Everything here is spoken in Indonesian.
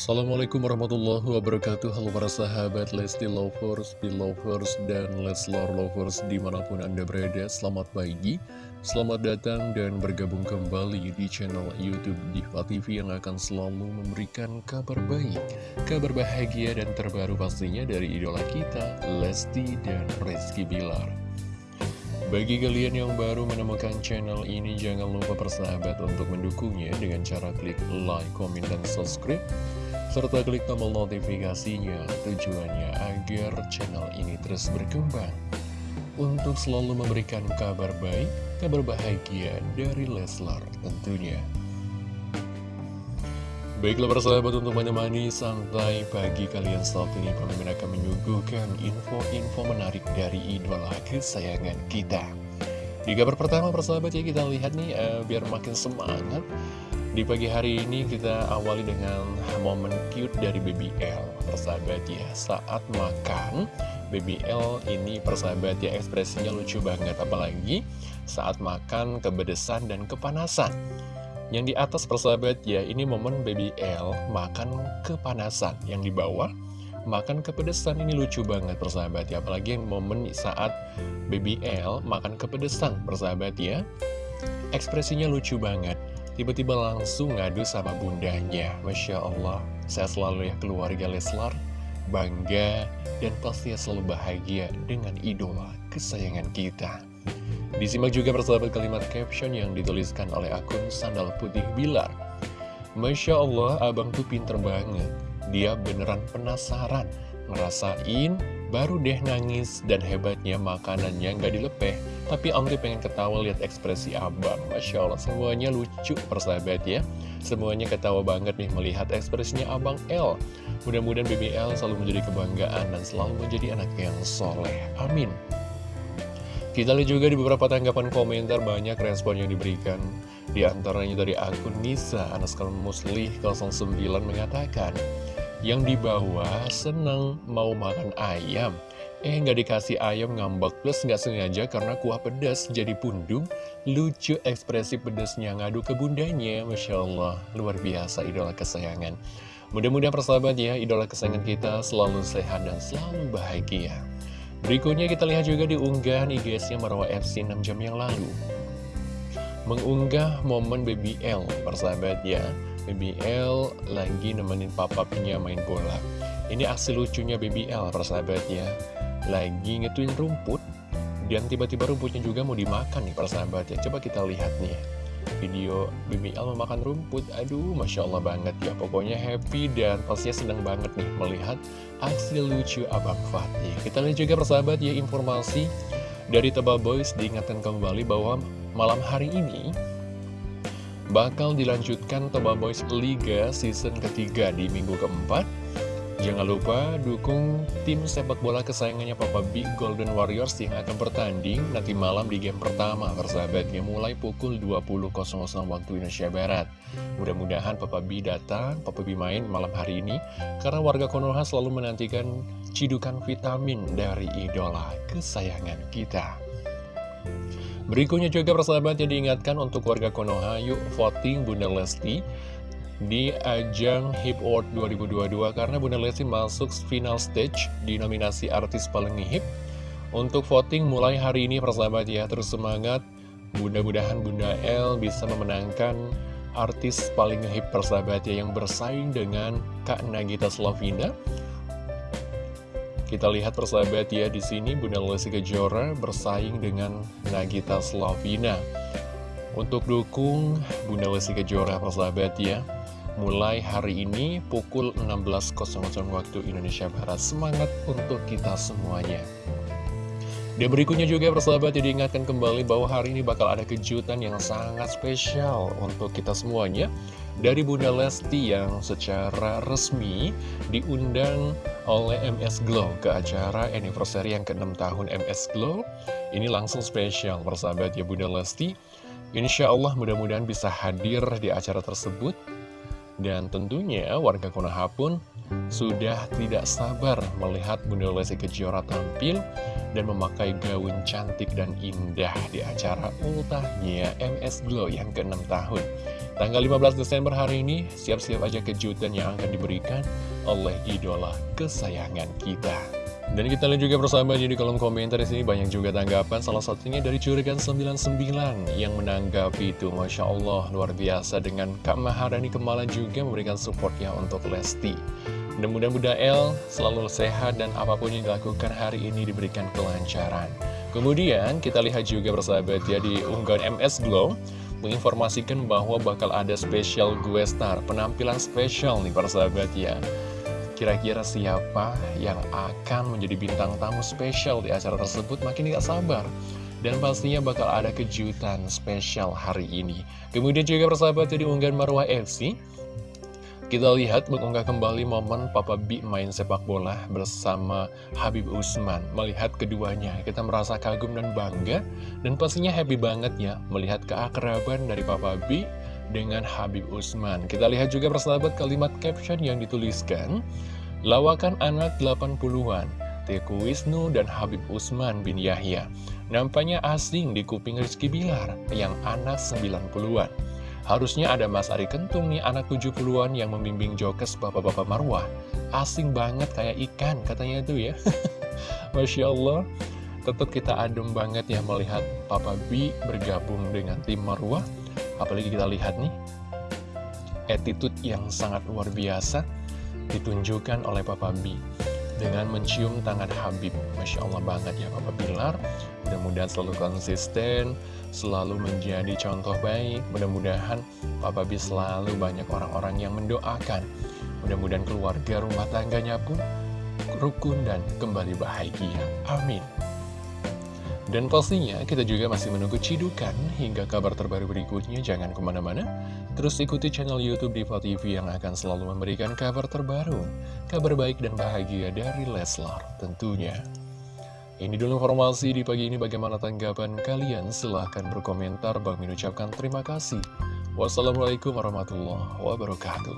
Assalamualaikum warahmatullahi wabarakatuh. Halo para sahabat Lesti Lovers, Belovers, dan Leslar Lovers di mana pun anda berada. Selamat pagi, selamat datang dan bergabung kembali di channel Youtube Diva TV Yang akan selalu memberikan kabar baik, kabar bahagia dan terbaru pastinya dari idola kita Lesti dan Rizky Bilar. Bagi kalian yang baru menemukan channel ini, jangan lupa persahabat untuk mendukungnya dengan cara klik like, comment, dan subscribe serta klik tombol notifikasinya tujuannya agar channel ini terus berkembang. Untuk selalu memberikan kabar baik, kabar bahagia dari Leslar tentunya. Baiklah persahabat untuk menemani santai pagi kalian saat ini Kami akan menyuguhkan info-info menarik dari idola kesayangan kita. Di kabar pertama persahabat ya kita lihat nih uh, biar makin semangat di pagi hari ini kita awali dengan momen cute dari Baby L Persahabat ya, saat makan Baby L ini persahabat ya ekspresinya lucu banget. Apalagi saat makan kebedesan dan kepanasan. Yang di atas persahabat ya, ini momen Baby L makan kepanasan. Yang di bawah makan kepedesan. Ini lucu banget persahabat ya. Apalagi yang momen saat Baby L makan kepedesan persahabat ya. Ekspresinya lucu banget Tiba-tiba langsung ngadu sama bundanya. Masya Allah Saya selalu ya keluarga Leslar Bangga dan pastinya selalu bahagia dengan idola kesayangan kita. Disimak juga persahabat kalimat caption yang dituliskan oleh akun Sandal Putih Bilar. Masya Allah abang tuh pinter banget. Dia beneran penasaran Ngerasain baru deh nangis dan hebatnya makanannya nggak dilepeh. Tapi Om pengen ketawa lihat ekspresi abang. Masya Allah semuanya lucu persahabat ya. Semuanya ketawa banget nih melihat ekspresinya abang L mudah-mudahan BBL selalu menjadi kebanggaan dan selalu menjadi anak yang soleh. Amin. Kita lihat juga di beberapa tanggapan komentar banyak respon yang diberikan. Di antaranya dari akun Nisa Anaskal Muslih 09 mengatakan yang dibawa seneng mau makan ayam. Eh nggak dikasih ayam ngambek plus nggak sengaja karena kuah pedas jadi pundung. Lucu ekspresi pedasnya ngadu ke bundanya Masya Allah. Luar biasa idola kesayangan. Mudah-mudahan persahabat ya idola kesayangan kita selalu sehat dan selalu bahagia. Berikutnya kita lihat juga di unggahan IGSnya Marwa FC 6 jam yang lalu. Mengunggah momen Baby L persahabat ya BBL lagi nemenin papa punya main bola. Ini aksi lucunya BBL persahabat ya Lagi ngetuin rumput Dan tiba-tiba rumputnya juga mau dimakan nih persahabat ya Coba kita lihat nih Video BBL memakan rumput. Aduh Masya Allah banget ya. Pokoknya happy dan pastinya senang banget nih Melihat aksi lucu Abang Fatih. Kita lihat juga persahabat ya informasi Dari Tebal Boys diingatkan kembali bahwa malam hari ini bakal dilanjutkan Toba Boys Liga season ketiga di minggu keempat. Jangan lupa dukung tim sepak bola kesayangannya Papa Big Golden Warriors yang akan bertanding nanti malam di game pertama persahabatnya mulai pukul 20.00 waktu Indonesia Barat. Mudah-mudahan Papa B datang, Papa B main malam hari ini karena warga Konoha selalu menantikan cidukan vitamin dari idola kesayangan kita. Berikutnya juga persahabat yang diingatkan untuk warga Konoha, yuk voting Bunda Lesti di ajang Hip Award 2022 karena Bunda Lesti masuk final stage di nominasi artis paling hip. Untuk voting mulai hari ini persahabat ya, terus semangat. Mudah-mudahan Bunda L bisa memenangkan artis paling hip persahabat ya yang bersaing dengan Kak Nagita Slavina kita lihat persahabat ya di sini Bunda Lesti Kejora bersaing dengan Nagita Slavina. Untuk dukung Bunda Lesti Kejora persahabat ya. Mulai hari ini pukul 16.00 waktu Indonesia Barat. Semangat untuk kita semuanya. Dan berikutnya juga persahabat ya diingatkan kembali bahwa hari ini bakal ada kejutan yang sangat spesial untuk kita semuanya dari Bunda Lesti yang secara resmi diundang oleh MS Glow ke acara anniversary yang ke-6 tahun MS Glow. Ini langsung spesial persahabat ya Bunda Lesti. Insya Allah mudah-mudahan bisa hadir di acara tersebut. Dan tentunya warga Konoha pun sudah tidak sabar melihat Bunda Lesti Kejora tampil dan memakai gaun cantik dan indah di acara ultahnya MS Glow yang ke-6 tahun. Tanggal 15 Desember hari ini, siap-siap aja kejutan yang akan diberikan oleh idola kesayangan kita. Dan kita lihat juga bersama di kolom komentar di sini banyak juga tanggapan. Salah satunya dari Curigan 99 yang menanggapi itu. Masya Allah luar biasa. Dengan Kak Maharani Kemala juga memberikan supportnya untuk Lesti. Dan mudah-mudahan El selalu sehat dan apa pun yang dilakukan hari ini diberikan kelancaran. Kemudian kita lihat juga bersahabat ya di unggahan MS Glow menginformasikan bahwa bakal ada spesial gue star penampilan spesial nih persahabat ya Kira-kira siapa yang akan menjadi bintang tamu spesial di acara tersebut makin tidak sabar. Dan pastinya bakal ada kejutan spesial hari ini. Kemudian juga persahabat di unggahan Marwah FC. Kita lihat mengunggah kembali momen Papa B main sepak bola bersama Habib Usman. Melihat keduanya, kita merasa kagum dan bangga. Dan pastinya happy banget ya melihat keakraban dari Papa B dengan Habib Usman. Kita lihat juga persahabat kalimat caption yang dituliskan, Lawakan anak 80-an, Teku Wisnu dan Habib Usman bin Yahya. Nampaknya asing di kuping Rizky Bilar yang anak 90-an. Harusnya ada Mas Ari Kentung nih anak 70-an yang membimbing jokes bapak-bapak marwah. Asing banget kayak ikan katanya itu ya. Masya Allah. Tetap kita adem banget ya melihat Papa B bergabung dengan tim marwah Apalagi kita lihat nih, attitude yang sangat luar biasa ditunjukkan oleh Papa B dengan mencium tangan Habib. Masya Allah banget ya Papa Bilar. Mudah-mudahan selalu konsisten, selalu menjadi contoh baik. Mudah-mudahan Papa B selalu banyak orang-orang yang mendoakan. Mudah-mudahan keluarga rumah tangganya pun rukun dan kembali bahagia. Amin. Dan pastinya kita juga masih menunggu cidukan hingga kabar terbaru berikutnya. Jangan ke mana-mana, terus ikuti channel Youtube Diva TV yang akan selalu memberikan kabar terbaru, kabar baik dan bahagia dari Leslar tentunya. Ini dulu informasi di pagi ini bagaimana tanggapan kalian? Silahkan berkomentar, Bang mengucapkan terima kasih. Wassalamualaikum warahmatullahi wabarakatuh.